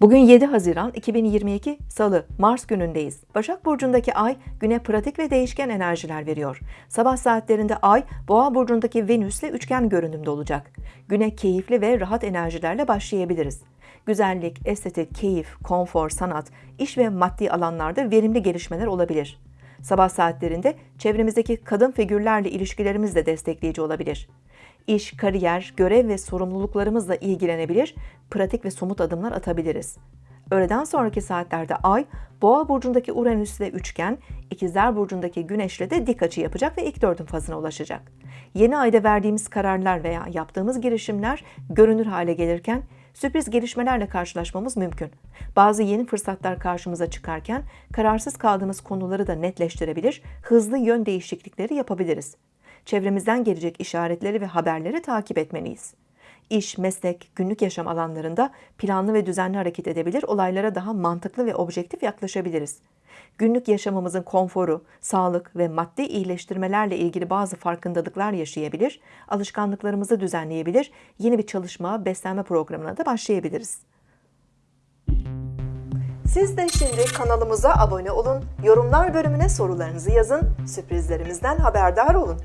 Bugün 7 Haziran 2022 Salı, Mars günündeyiz. Başak Burcu'ndaki ay güne pratik ve değişken enerjiler veriyor. Sabah saatlerinde ay Boğa Burcu'ndaki Venüs'le üçgen görünümde olacak. Güne keyifli ve rahat enerjilerle başlayabiliriz. Güzellik, estetik, keyif, konfor, sanat, iş ve maddi alanlarda verimli gelişmeler olabilir. Sabah saatlerinde çevremizdeki kadın figürlerle ilişkilerimiz de destekleyici olabilir. İş, kariyer, görev ve sorumluluklarımızla ilgilenebilir, pratik ve somut adımlar atabiliriz. Öğleden sonraki saatlerde Ay, Boğa burcundaki Uranüs ile üçgen, İkizler burcundaki Güneş'le de dik açı yapacak ve ilk dördün fazına ulaşacak. Yeni ayda verdiğimiz kararlar veya yaptığımız girişimler görünür hale gelirken sürpriz gelişmelerle karşılaşmamız mümkün. Bazı yeni fırsatlar karşımıza çıkarken kararsız kaldığımız konuları da netleştirebilir, hızlı yön değişiklikleri yapabiliriz. Çevremizden gelecek işaretleri ve haberleri takip etmeliyiz. İş, meslek, günlük yaşam alanlarında planlı ve düzenli hareket edebilir, olaylara daha mantıklı ve objektif yaklaşabiliriz. Günlük yaşamımızın konforu, sağlık ve maddi iyileştirmelerle ilgili bazı farkındalıklar yaşayabilir, alışkanlıklarımızı düzenleyebilir, yeni bir çalışma, beslenme programına da başlayabiliriz. Siz de şimdi kanalımıza abone olun, yorumlar bölümüne sorularınızı yazın, sürprizlerimizden haberdar olun.